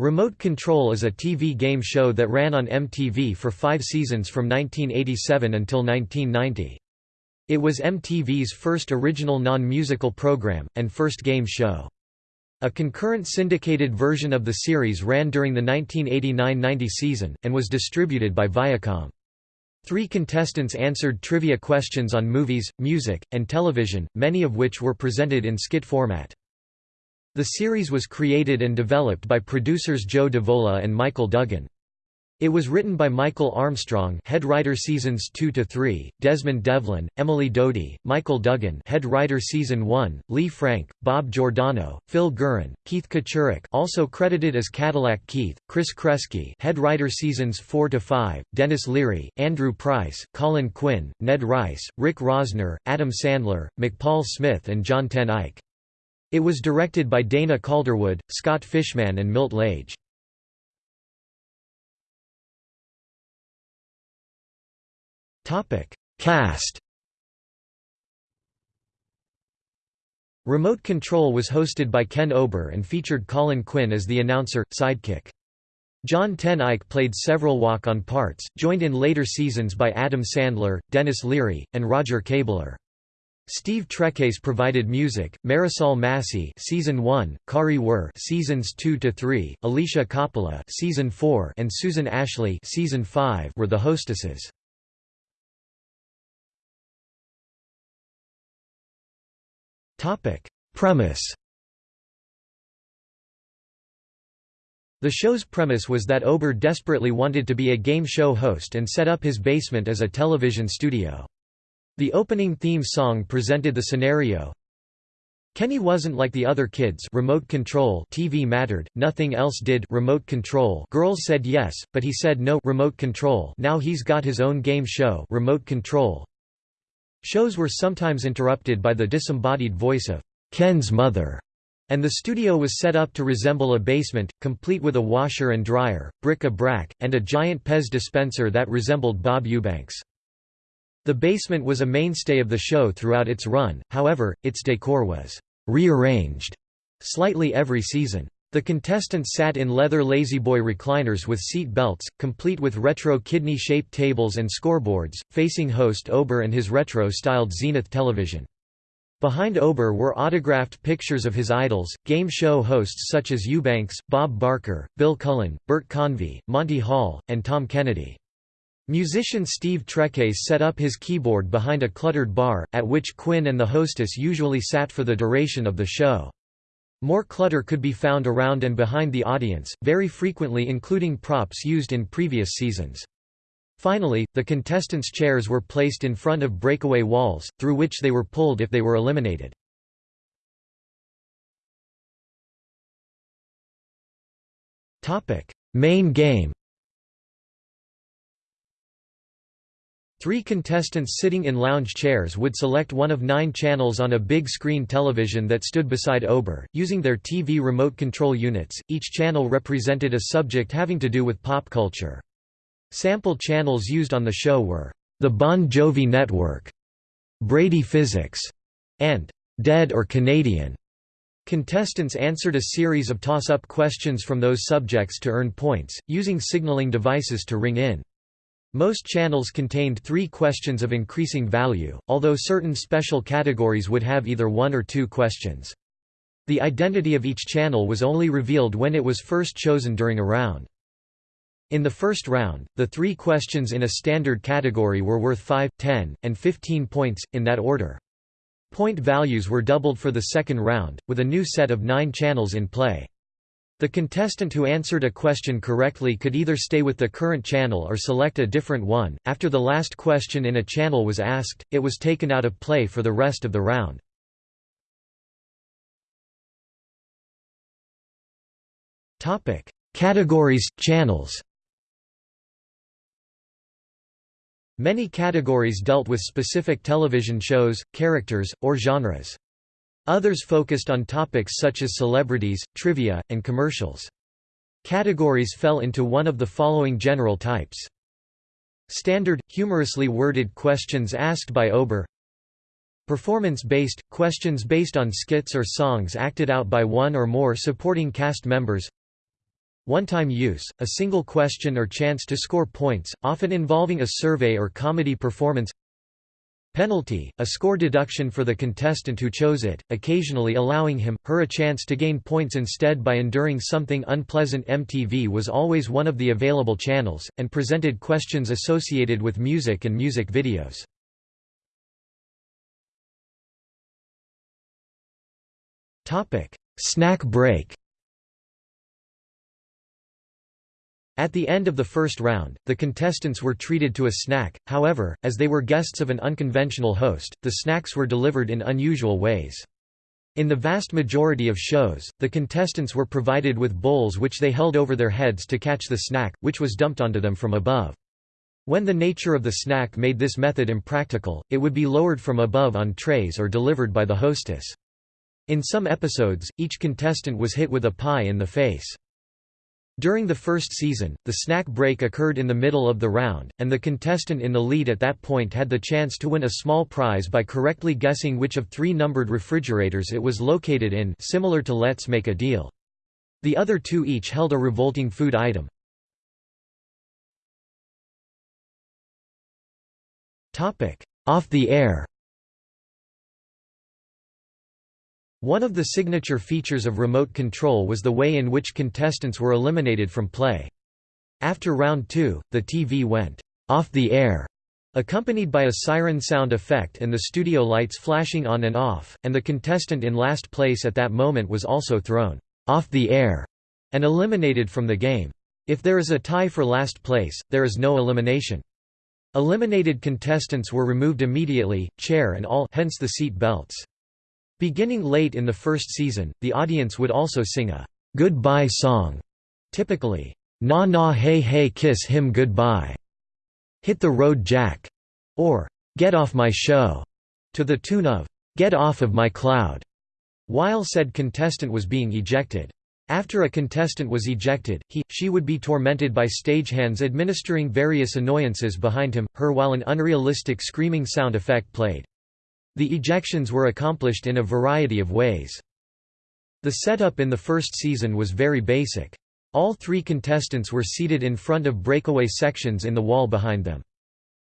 Remote Control is a TV game show that ran on MTV for five seasons from 1987 until 1990. It was MTV's first original non-musical program, and first game show. A concurrent syndicated version of the series ran during the 1989–90 season, and was distributed by Viacom. Three contestants answered trivia questions on movies, music, and television, many of which were presented in skit format. The series was created and developed by producers Joe Davola and Michael Duggan. It was written by Michael Armstrong, head writer seasons 2 to 3, Desmond Devlin, Emily Doty, Michael Duggan, head writer season 1, Lee Frank, Bob Giordano, Phil Guerin, Keith Kachurik, also credited as Cadillac Keith, Chris Kresge, head writer seasons 4 to 5, Denis Leary, Andrew Price, Colin Quinn, Ned Rice, Rick Rosner, Adam Sandler, McPaul Smith and John Ten Eyck. It was directed by Dana Calderwood, Scott Fishman and Milt Lage. Cast Remote Control was hosted by Ken Ober and featured Colin Quinn as the announcer, sidekick. John Ten Eyck played several walk-on parts, joined in later seasons by Adam Sandler, Denis Leary, and Roger Kabler. Steve Treccase provided music, Marisol Massey season 1, Kari Wuhrer seasons 2 to 3, Alicia Coppola season 4 and Susan Ashley season 5 were the hostesses. Topic: Premise The show's premise was that Ober desperately wanted to be a game show host and set up his basement as a television studio. The opening theme song presented the scenario. Kenny wasn't like the other kids remote control TV mattered, nothing else did remote control girls said yes, but he said no remote control now he's got his own game show remote control. Shows were sometimes interrupted by the disembodied voice of Ken's mother, and the studio was set up to resemble a basement, complete with a washer and dryer, bric-a-brac, and a giant Pez dispenser that resembled Bob Eubanks. The basement was a mainstay of the show throughout its run, however, its decor was rearranged slightly every season. The contestants sat in leather La-Z-Boy recliners with seat belts, complete with retro kidney-shaped tables and scoreboards, facing host Ober and his retro-styled Zenith television. Behind Ober were autographed pictures of his idols, game show hosts such as Eubanks, Bob Barker, Bill Cullen, Bert Convy, Monty Hall, and Tom Kennedy. Musician Steve Treccase set up his keyboard behind a cluttered bar, at which Quinn and the hostess usually sat for the duration of the show. More clutter could be found around and behind the audience, very frequently including props used in previous seasons. Finally, the contestants' chairs were placed in front of breakaway walls, through which they were pulled if they were eliminated. Main game Three contestants sitting in lounge chairs would select one of nine channels on a big screen television that stood beside Ober, using their TV remote control units. Each channel represented a subject having to do with pop culture. Sample channels used on the show were The Bon Jovi Network, Brady Physics, and Dead or Canadian. Contestants answered a series of toss-up questions from those subjects to earn points, using signaling devices to ring in. Most channels contained three questions of increasing value, although certain special categories would have either one or two questions. The identity of each channel was only revealed when it was first chosen during a round. In the first round, the three questions in a standard category were worth 5, 10, and 15 points, in that order. Point values were doubled for the second round, with a new set of nine channels in play. The contestant who answered a question correctly could either stay with the current channel or select a different one. After the last question in a channel was asked, it was taken out of play for the rest of the round. Topic: Categories, channels. Many categories dealt with specific television shows, characters, or genres. Others focused on topics such as celebrities, trivia, and commercials. Categories fell into one of the following general types. Standard, humorously worded questions asked by Ober Performance-based, questions based on skits or songs acted out by one or more supporting cast members One-time use, a single question or chance to score points, often involving a survey or comedy performance Penalty, a score deduction for the contestant who chose it, occasionally allowing him, her a chance to gain points instead by enduring something unpleasant MTV was always one of the available channels, and presented questions associated with music and music videos. Snack break At the end of the first round, the contestants were treated to a snack, however, as they were guests of an unconventional host, the snacks were delivered in unusual ways. In the vast majority of shows, the contestants were provided with bowls which they held over their heads to catch the snack, which was dumped onto them from above. When the nature of the snack made this method impractical, it would be lowered from above on trays or delivered by the hostess. In some episodes, each contestant was hit with a pie in the face. During the first season, the snack break occurred in the middle of the round, and the contestant in the lead at that point had the chance to win a small prize by correctly guessing which of three numbered refrigerators it was located in similar to Let's Make a Deal. The other two each held a revolting food item. Off the air One of the signature features of remote control was the way in which contestants were eliminated from play. After round two, the TV went off the air, accompanied by a siren sound effect and the studio lights flashing on and off, and the contestant in last place at that moment was also thrown off the air and eliminated from the game. If there is a tie for last place, there is no elimination. Eliminated contestants were removed immediately, chair and all hence the seat belts. Beginning late in the first season, the audience would also sing a goodbye song, typically, Na Na Hey Hey Kiss Him Goodbye, Hit the Road Jack, or Get Off My Show, to the tune of Get Off of My Cloud, while said contestant was being ejected. After a contestant was ejected, he, she would be tormented by stagehands administering various annoyances behind him, her while an unrealistic screaming sound effect played. The ejections were accomplished in a variety of ways. The setup in the first season was very basic. All three contestants were seated in front of breakaway sections in the wall behind them.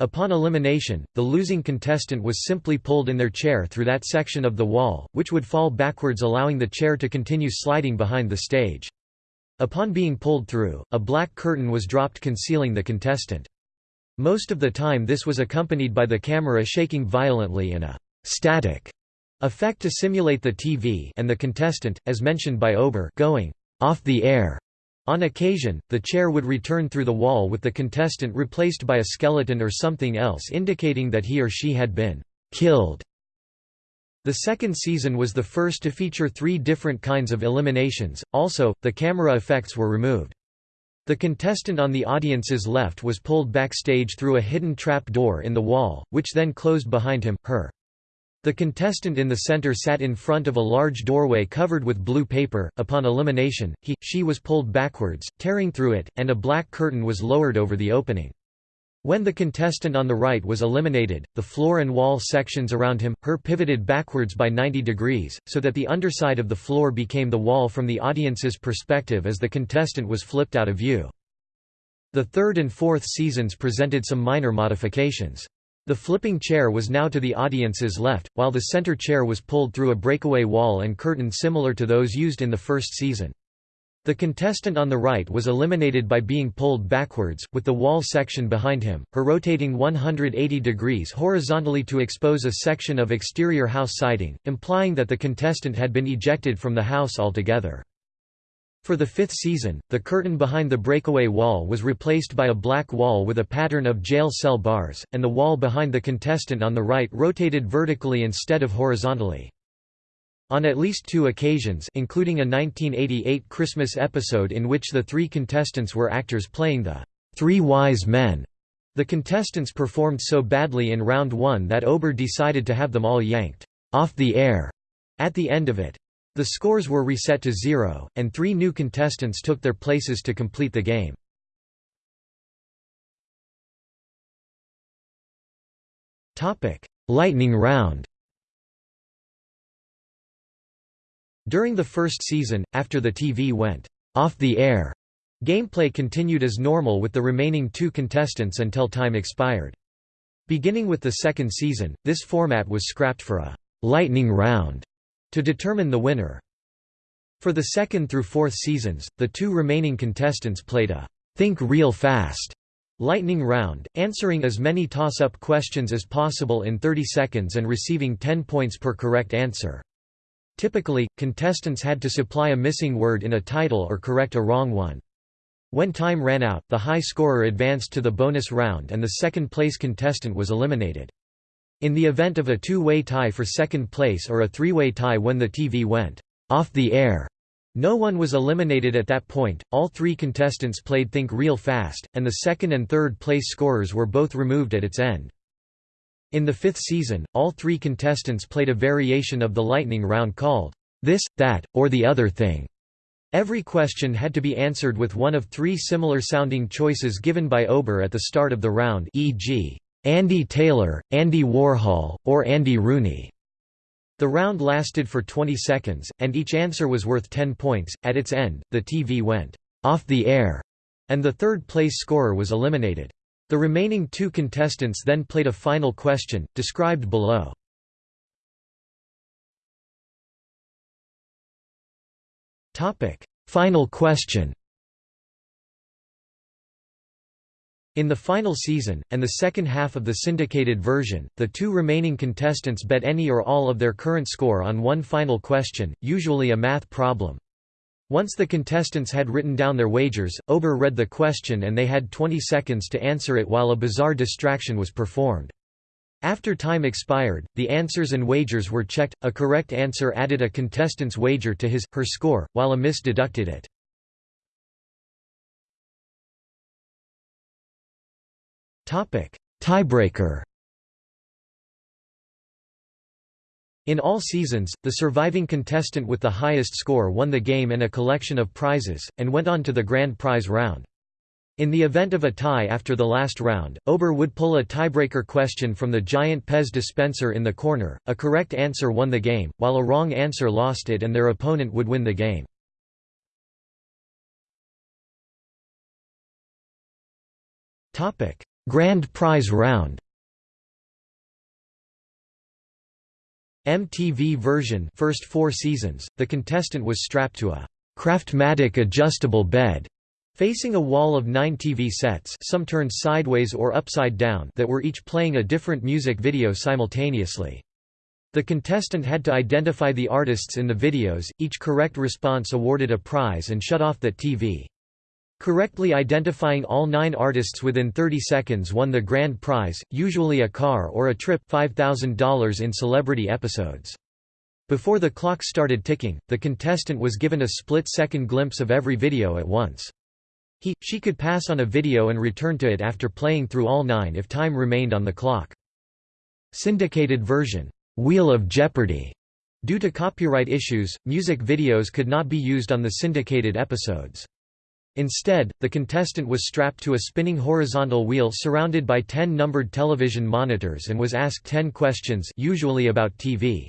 Upon elimination, the losing contestant was simply pulled in their chair through that section of the wall, which would fall backwards allowing the chair to continue sliding behind the stage. Upon being pulled through, a black curtain was dropped concealing the contestant. Most of the time this was accompanied by the camera shaking violently and a static effect to simulate the TV and the contestant, as mentioned by Ober going off the air. On occasion, the chair would return through the wall with the contestant replaced by a skeleton or something else indicating that he or she had been killed. The second season was the first to feature three different kinds of eliminations, also, the camera effects were removed. The contestant on the audience's left was pulled backstage through a hidden trap door in the wall, which then closed behind him, her. The contestant in the center sat in front of a large doorway covered with blue paper. Upon elimination, he, she was pulled backwards, tearing through it, and a black curtain was lowered over the opening. When the contestant on the right was eliminated, the floor and wall sections around him, her pivoted backwards by 90 degrees, so that the underside of the floor became the wall from the audience's perspective as the contestant was flipped out of view. The third and fourth seasons presented some minor modifications. The flipping chair was now to the audience's left, while the center chair was pulled through a breakaway wall and curtain similar to those used in the first season. The contestant on the right was eliminated by being pulled backwards, with the wall section behind him, her rotating 180 degrees horizontally to expose a section of exterior house siding, implying that the contestant had been ejected from the house altogether. For the fifth season, the curtain behind the breakaway wall was replaced by a black wall with a pattern of jail cell bars, and the wall behind the contestant on the right rotated vertically instead of horizontally. On at least two occasions including a 1988 Christmas episode in which the three contestants were actors playing the Three Wise Men, the contestants performed so badly in round one that Ober decided to have them all yanked off the air at the end of it. The scores were reset to zero, and three new contestants took their places to complete the game. Lightning round During the first season, after the TV went off the air, Gameplay continued as normal with the remaining two contestants until time expired. Beginning with the second season, this format was scrapped for a «lightning round» to determine the winner. For the second through fourth seasons, the two remaining contestants played a «think real fast» lightning round, answering as many toss-up questions as possible in 30 seconds and receiving 10 points per correct answer. Typically, contestants had to supply a missing word in a title or correct a wrong one. When time ran out, the high scorer advanced to the bonus round and the second-place contestant was eliminated. In the event of a two-way tie for second place or a three-way tie when the TV went off the air, no one was eliminated at that point, all three contestants played Think Real Fast, and the second and third place scorers were both removed at its end. In the fifth season, all three contestants played a variation of the lightning round called, This, That, or the Other Thing. Every question had to be answered with one of three similar-sounding choices given by Ober at the start of the round e.g., Andy Taylor, Andy Warhol, or Andy Rooney. The round lasted for 20 seconds, and each answer was worth 10 points. At its end, the TV went off the air, and the third place scorer was eliminated. The remaining two contestants then played a final question, described below. Final question In the final season, and the second half of the syndicated version, the two remaining contestants bet any or all of their current score on one final question, usually a math problem. Once the contestants had written down their wagers, Ober read the question and they had 20 seconds to answer it while a bizarre distraction was performed. After time expired, the answers and wagers were checked, a correct answer added a contestant's wager to his, her score, while a miss deducted it. Tiebreaker In all seasons, the surviving contestant with the highest score won the game and a collection of prizes, and went on to the grand prize round. In the event of a tie after the last round, Ober would pull a tiebreaker question from the giant Pez dispenser in the corner, a correct answer won the game, while a wrong answer lost it and their opponent would win the game. Grand Prize Round MTV version first four seasons, the contestant was strapped to a Craftmatic adjustable bed Facing a wall of nine TV sets some turned sideways or upside down that were each playing a different music video simultaneously. The contestant had to identify the artists in the videos, each correct response awarded a prize and shut off that TV. Correctly identifying all nine artists within 30 seconds won the grand prize, usually a car or a trip $5,000 in celebrity episodes. Before the clock started ticking, the contestant was given a split-second glimpse of every video at once. He, she could pass on a video and return to it after playing through all nine if time remained on the clock. Syndicated version, Wheel of Jeopardy! Due to copyright issues, music videos could not be used on the syndicated episodes. Instead, the contestant was strapped to a spinning horizontal wheel surrounded by 10 numbered television monitors and was asked 10 questions usually about TV.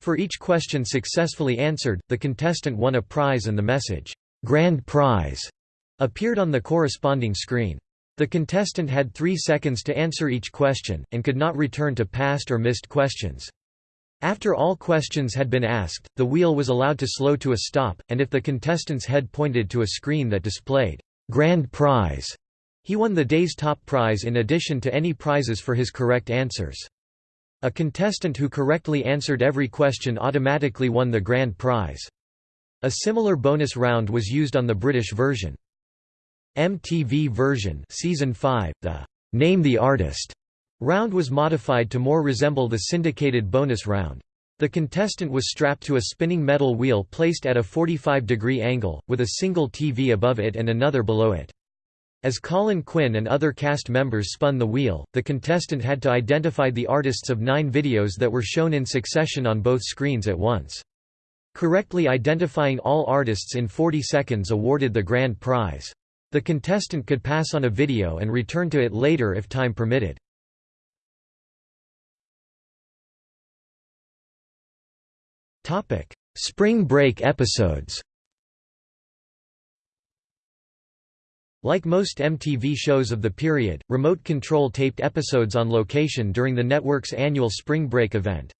For each question successfully answered, the contestant won a prize and the message, "'Grand Prize' appeared on the corresponding screen. The contestant had three seconds to answer each question, and could not return to past or missed questions. After all questions had been asked, the wheel was allowed to slow to a stop, and if the contestant's head pointed to a screen that displayed grand prize, he won the day's top prize in addition to any prizes for his correct answers. A contestant who correctly answered every question automatically won the grand prize. A similar bonus round was used on the British version. MTV version season 5, the Name the Artist round was modified to more resemble the syndicated bonus round. The contestant was strapped to a spinning metal wheel placed at a 45-degree angle, with a single TV above it and another below it. As Colin Quinn and other cast members spun the wheel, the contestant had to identify the artists of nine videos that were shown in succession on both screens at once. Correctly identifying all artists in 40 seconds awarded the grand prize. The contestant could pass on a video and return to it later if time permitted. Spring break episodes Like most MTV shows of the period, Remote Control taped episodes on location during the network's annual spring break event.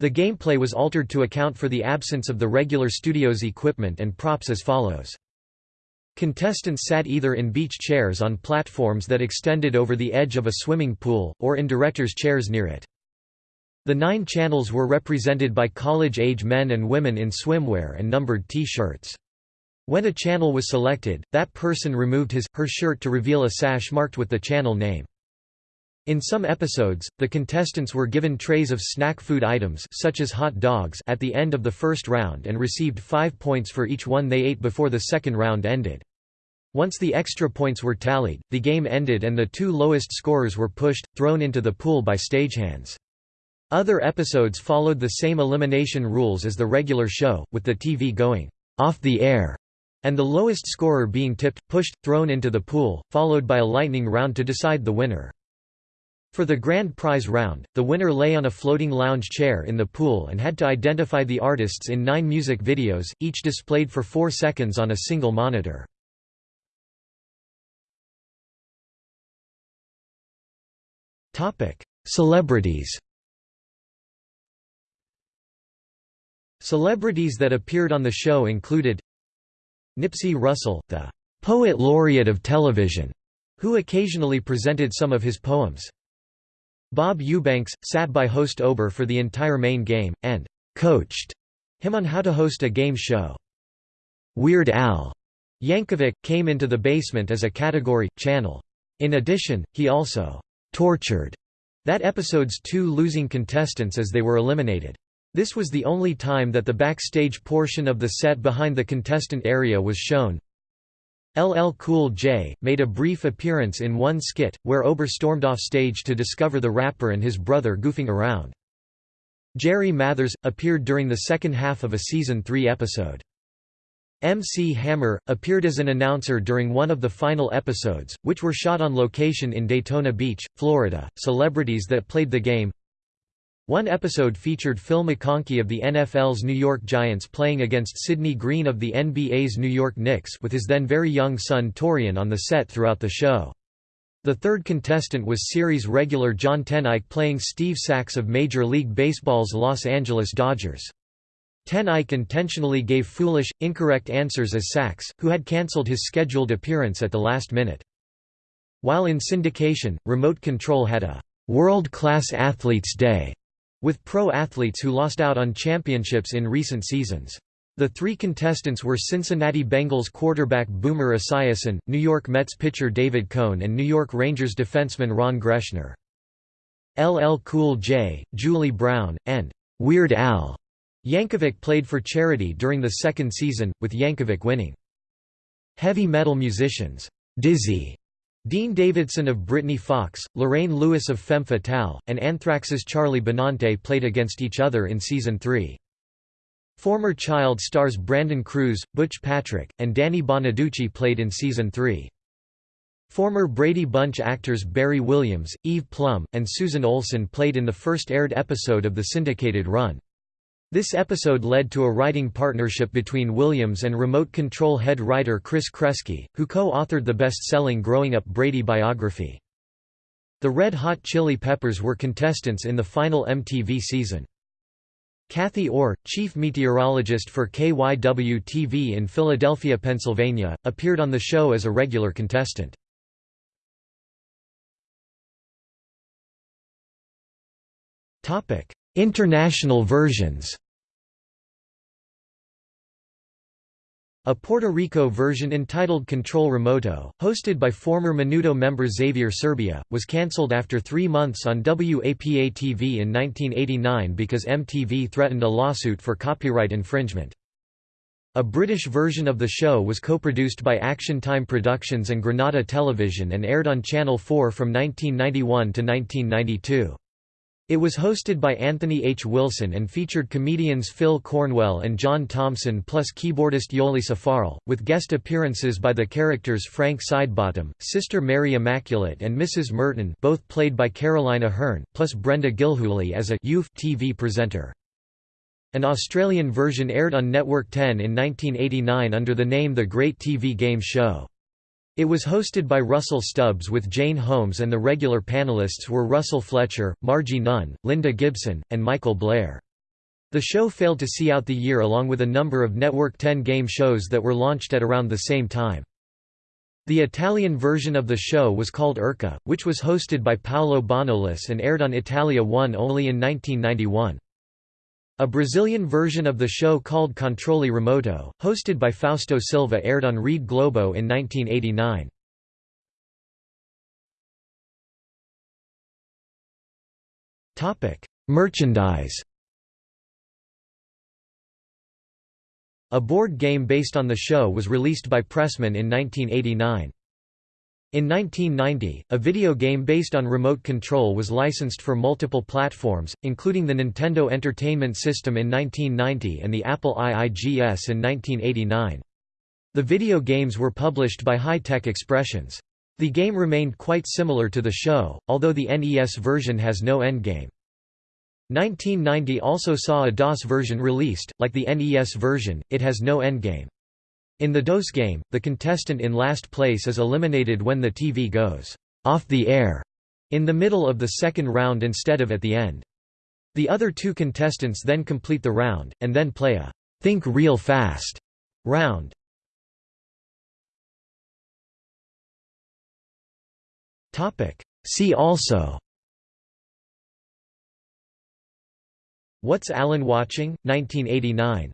The gameplay was altered to account for the absence of the regular studio's equipment and props as follows. Contestants sat either in beach chairs on platforms that extended over the edge of a swimming pool, or in director's chairs near it. The nine channels were represented by college-age men and women in swimwear and numbered T-shirts. When a channel was selected, that person removed his, her shirt to reveal a sash marked with the channel name. In some episodes, the contestants were given trays of snack food items such as hot dogs at the end of the first round and received five points for each one they ate before the second round ended. Once the extra points were tallied, the game ended and the two lowest scorers were pushed, thrown into the pool by stagehands. Other episodes followed the same elimination rules as the regular show, with the TV going off the air and the lowest scorer being tipped, pushed, thrown into the pool, followed by a lightning round to decide the winner. For the grand prize round, the winner lay on a floating lounge chair in the pool and had to identify the artists in nine music videos, each displayed for four seconds on a single monitor. Celebrities Celebrities that appeared on the show included Nipsey Russell, the poet laureate of television, who occasionally presented some of his poems. Bob Eubanks, sat by host Ober for the entire main game, and coached him on how to host a game show. Weird Al Yankovic, came into the basement as a category, channel. In addition, he also tortured that episode's two losing contestants as they were eliminated. This was the only time that the backstage portion of the set behind the contestant area was shown. LL Cool J, made a brief appearance in one skit, where Ober stormed off stage to discover the rapper and his brother goofing around. Jerry Mathers, appeared during the second half of a Season 3 episode. MC Hammer, appeared as an announcer during one of the final episodes, which were shot on location in Daytona Beach, Florida. Celebrities that played the game one episode featured Phil McConkey of the NFL's New York Giants playing against Sidney Green of the NBA's New York Knicks with his then very young son Torian on the set throughout the show. The third contestant was series regular John Ten playing Steve Sax of Major League Baseball's Los Angeles Dodgers. Ten intentionally gave foolish, incorrect answers as Sax, who had cancelled his scheduled appearance at the last minute. While in syndication, Remote Control had a «World-Class Athletes Day» with pro athletes who lost out on championships in recent seasons. The three contestants were Cincinnati Bengals quarterback Boomer Esiason, New York Mets pitcher David Cone and New York Rangers defenseman Ron Greschner. LL Cool J, Julie Brown, and Weird Al Yankovic played for charity during the second season, with Yankovic winning. Heavy metal musicians, Dizzy Dean Davidson of Britny Fox, Lorraine Lewis of Femme Fatale, and Anthrax's Charlie Benante played against each other in Season 3. Former Child stars Brandon Cruz, Butch Patrick, and Danny Bonaduce played in Season 3. Former Brady Bunch actors Barry Williams, Eve Plumb, and Susan Olson played in the first aired episode of the syndicated run. This episode led to a writing partnership between Williams and remote control head writer Chris Kresge, who co-authored the best-selling Growing Up Brady biography. The Red Hot Chili Peppers were contestants in the final MTV season. Kathy Orr, chief meteorologist for KYW-TV in Philadelphia, Pennsylvania, appeared on the show as a regular contestant. International versions A Puerto Rico version entitled Control Remoto, hosted by former Menudo member Xavier Serbia, was cancelled after three months on WAPA-TV in 1989 because MTV threatened a lawsuit for copyright infringement. A British version of the show was co-produced by Action Time Productions and Granada Television and aired on Channel 4 from 1991 to 1992. It was hosted by Anthony H. Wilson and featured comedians Phil Cornwell and John Thompson plus keyboardist Yoli Safaril, with guest appearances by the characters Frank Sidebottom, Sister Mary Immaculate and Mrs. Merton both played by Caroline Aherne, plus Brenda Gilhooly as a youth TV presenter. An Australian version aired on Network 10 in 1989 under the name The Great TV Game Show. It was hosted by Russell Stubbs with Jane Holmes and the regular panelists were Russell Fletcher, Margie Nunn, Linda Gibson, and Michael Blair. The show failed to see out the year along with a number of Network 10 game shows that were launched at around the same time. The Italian version of the show was called Urca, which was hosted by Paolo Bonolis and aired on Italia 1 only in 1991. A Brazilian version of the show called Controle Remoto, hosted by Fausto Silva aired on Rede Globo in 1989. Merchandise A board game based on the show was released by Pressman in 1989. In 1990, a video game based on remote control was licensed for multiple platforms, including the Nintendo Entertainment System in 1990 and the Apple IIGS in 1989. The video games were published by High Tech Expressions. The game remained quite similar to the show, although the NES version has no endgame. 1990 also saw a DOS version released, like the NES version, it has no endgame. In the DOS game, the contestant in last place is eliminated when the TV goes off the air in the middle of the second round instead of at the end. The other two contestants then complete the round, and then play a think real fast round. See also What's Alan Watching? 1989